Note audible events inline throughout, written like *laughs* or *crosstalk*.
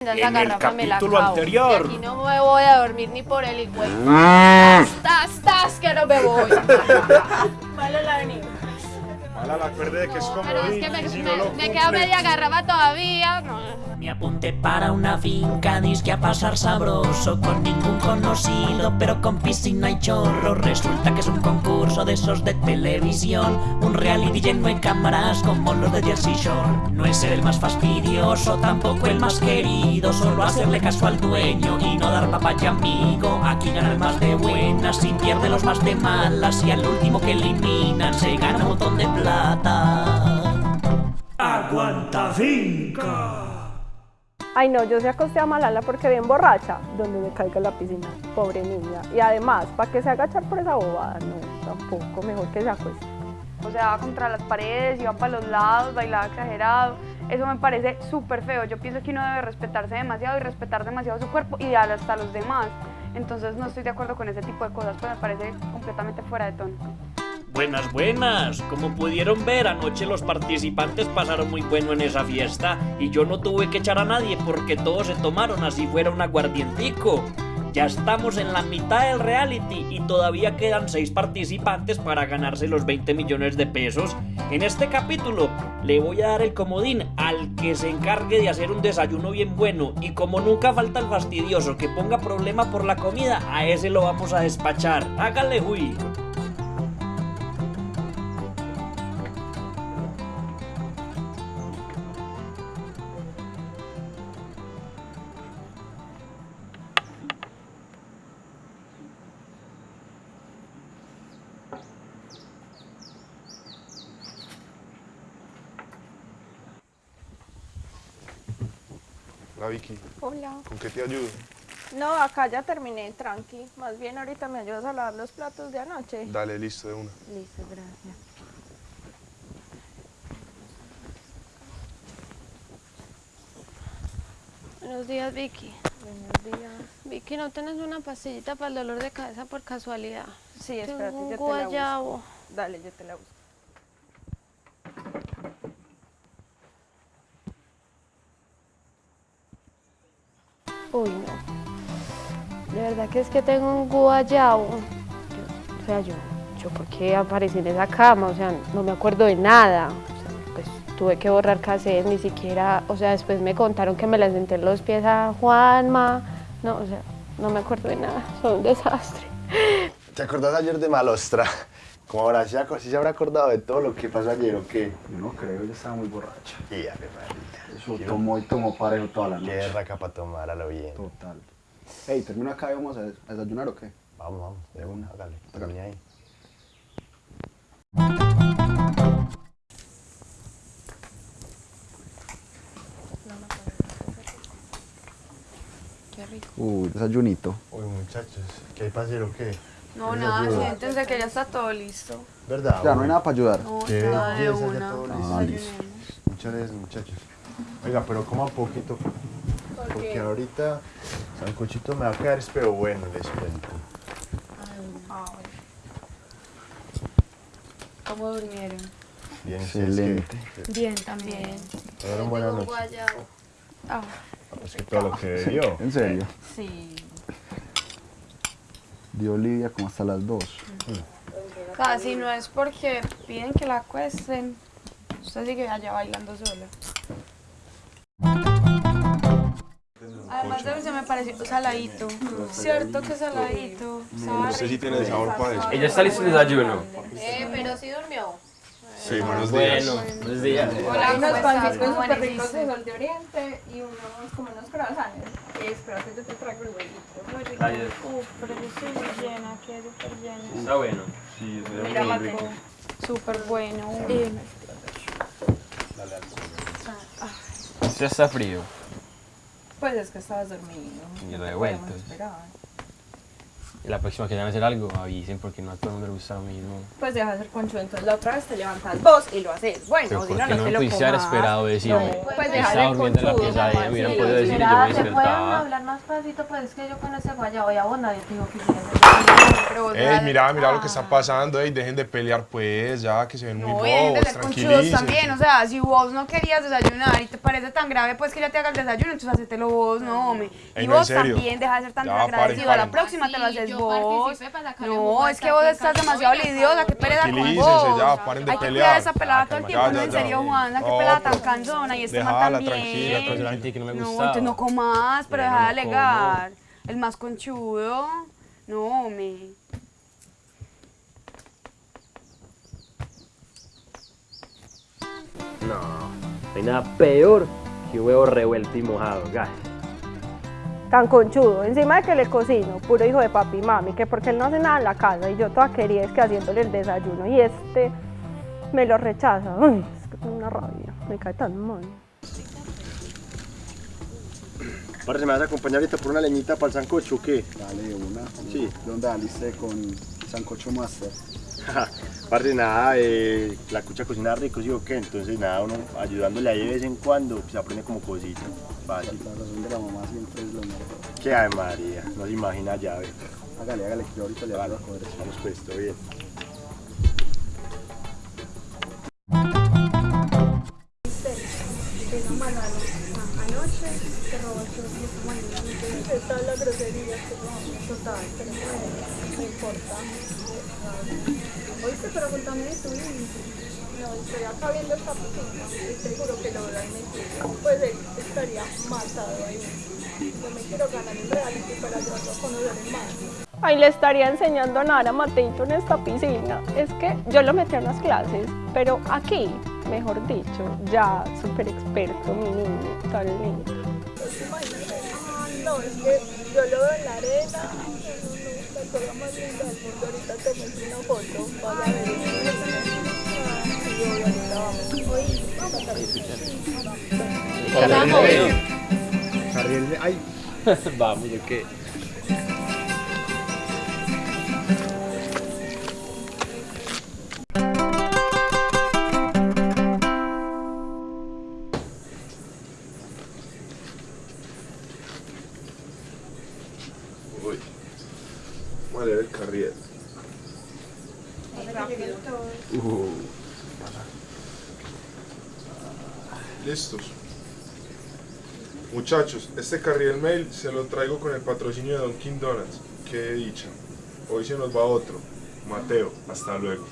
En el capítulo anterior. aquí no me voy a dormir ni por el igual. ¡Tas, tas, que no me voy! *laughs* Malo la venida. Mala la acuerde de que es como Pero es que me, me- queda media garrafa todavía. No. Me apunté para una finca, disque a pasar sabroso Con ningún conocido, pero con piscina y chorro. Resulta que es un concurso de esos de televisión Un reality lleno de cámaras como los de Jersey Shore. No es el más fastidioso, tampoco el más querido Solo hacerle caso al dueño y no dar papaya amigo. Aquí gana el más de buenas y pierde los más de malas Y al último que eliminan se gana un montón de plata. Aguanta finca Ay no, yo se acosté a Malala porque bien borracha, donde me caiga la piscina, pobre niña. Y además, ¿para que se agachar por esa bobada? No, tampoco, mejor que se acueste. O sea, va contra las paredes, iba para los lados, bailaba exagerado. Eso me parece súper feo. Yo pienso que uno debe respetarse demasiado y respetar demasiado su cuerpo y hasta los demás. Entonces no estoy de acuerdo con ese tipo de cosas, pues me parece completamente fuera de tono. Buenas, buenas. Como pudieron ver, anoche los participantes pasaron muy bueno en esa fiesta y yo no tuve que echar a nadie porque todos se tomaron así fuera un aguardientico. Ya estamos en la mitad del reality y todavía quedan 6 participantes para ganarse los 20 millones de pesos. En este capítulo le voy a dar el comodín al que se encargue de hacer un desayuno bien bueno y como nunca falta el fastidioso que ponga problema por la comida, a ese lo vamos a despachar. Hágale, Hui. La Vicky, Hola. ¿con qué te ayudo? No, acá ya terminé, tranqui. Más bien ahorita me ayudas a lavar los platos de anoche. Dale, listo, de una. Listo, gracias. Buenos días, Vicky. Buenos días. Vicky, ¿no tienes una pastillita para el dolor de cabeza por casualidad? Sí, espérate, yo te la guayabo. busco. Dale, yo te la busco. Uy, no. De verdad que es que tengo un guayabo. Yo- o sea, yo, yo por qué aparecí en esa cama, o sea, no me acuerdo de nada. O sea, pues tuve que borrar cassette, ni siquiera, o sea, después me contaron que me la senté en los pies a Juanma. No, o sea, no me acuerdo de nada, *laughs* soy un desastre. ¿Te acordás ayer de Malostra? Como ahora, ¿sí se habrá acordado de todo lo que pasó ayer o qué? Yo no creo, ella estaba muy borracha. Y a María. Eso tomó y tomó parejo toda la Qué noche. raca para tomar a lo bien. Total. Ey, termina acá y vamos a des- a desayunar o qué? Vamos, vamos, de una, hágale. Hágale ahí. Qué rico. Uy, desayunito. Uy, muchachos, ¿qué hay para hacer o qué? No, ¿Qué nada, siéntense que ya está todo listo. ¿Verdad? Ya, no hay nada para ayudar. No, Qué nada de una. Ah. Muchas gracias, muchachos. Oiga, pero coma poquito. Porque ahorita Sancochito me va a quedar, pero bueno, les cuento. Bueno. ¿Cómo durmieron? Bien, Excelente. Bien, también. Noches. guayabo. Ah, Ah, Pues que todo lo que bebió. ¿En serio? sí. Dio Olivia como hasta las 2. O sea, si no es porque piden que la acuesten, usted sigue allá bailando sola. Además de se me pareció saladito. Cierto que saladito. ¿sabe? Usted sí tiene sabor para eso. Ella está lista en desayuno. Eh, pero sí durmió. Sí, buenos días. Bueno, buenos días. Hola, ¿cómo estás? ¿Cómo súper ricos de sol de oriente y unos como unos croissants. Espérate, yo te traigo el huevito. Muy rico. Uf, pero yo estoy muy llena, quedé súper llena. Está bueno. Sí, Mira, Mateo. Súper bueno. Eh, Ya está frío. Pues es que estabas dormido. Y lo he No vuelto. podíamos esperar. La próxima que vayan a hacer algo, avisen porque no a todo el mundo le gusta lo mismo. Pues deja de ser conchudo, entonces la otra vez te levantas vos y lo haces. Bueno, Pero si ¿por no, qué no no te me lo pudiste haber esperado decirme? No, pues deja Estaba de durmiendo en la conchudo, pieza de ella, me hubieran podido decir y yo me ¿se pueden despertaba. hablar más pasito? Pues es que yo con ese guayabo y a vos nadie te dijo que querías Pero vos Ey, mira, mira lo que está Ah. pasando, ey, dejen de pelear pues, ya que se ven muy No, y dejen de bobos, ser conchudos también, o sea, si vos no querías desayunar y te parece tan grave pues que ya te haga el desayuno, entonces hacételo vos, no, hombre. Y no, vos también deja de ser tan Ya, desagradecido, paren, a la paren. próxima te lo haces vos. No, es que vos estás demasiado lidiosa, qué no. pelea con vos. ya, paren de Hay que pelear. cuidar esa pelada todo el tiempo, no, en serio, Juana, qué No, pelada tan pero- cansona y este man también. tranquila, la no me No, entonces no comas, pero deja de alegar. El más conchudo. No, hombre. No, no hay nada peor que huevo revuelto y mojado, gas. Tan conchudo, encima de que le cocino, puro hijo de papi y mami, que porque él no hace nada en la casa y yo toda quería es que haciéndole el desayuno y este me lo rechaza. Ay, es que tengo una rabia, me cae tan mal. Parce, ¿me vas a acompañar ahorita por una leñita para el sancocho o qué? Dale una. Sí. ¿De dónde saliste con Sancocho Master? Parce, nada, eh, la cucha cocina rico, ¿sí o qué? Entonces, nada, uno ayudándole ahí de vez en cuando, se aprende como cosita. Fácil. La razón de la mamá siempre es lo mejor. ¿Qué hay, María? No se imagina ya, ve. Hágale, hágale, que yo ahorita le voy a coger. Vamos pues, todo bien. Oíste, pero contame de tu hijo. No, estoy acá viendo esta piscina. Seguro que lo habrán metido. Pues él estaría matado ahí. Yo me quiero ganar un reality para a conocer más. Ay, le estaría enseñando a nadar a Mateito en esta piscina. Es que yo lo metí a unas clases, pero aquí, mejor dicho, ya súper experto, mi niño, tan lindo. Ay, no, es que yo lo veo en la arena. No, no, no, la cosa más linda del mundo. Ahorita te muestro una foto. Vas a ver. Ahorita vamos. Oye, vamos. Carriel, ay, *laughs* Vamos, ¿de qué? Uh, Listos. Muchachos, este carriel mail se lo traigo con el patrocinio de Dunkin' Donuts. Qué dicha. Hoy se nos va otro. Mateo, hasta luego.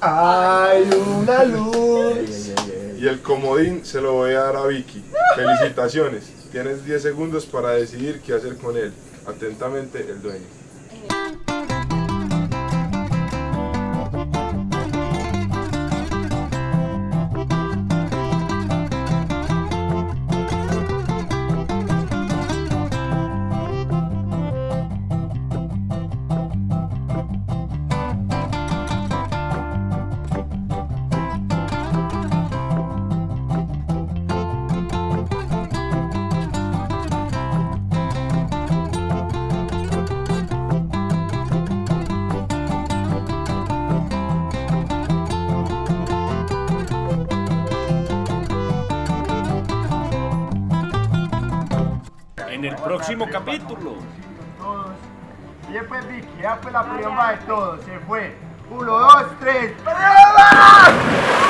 hay una luz. Y el comodín se lo voy a dar a Vicky. Felicitaciones. Tienes 10 segundos para decidir qué hacer con él. Atentamente, el dueño. En el próximo capítulo. Y después Vicky, ya fue la prueba de todos, se fue. Uno, dos, tres. ¡Prueba!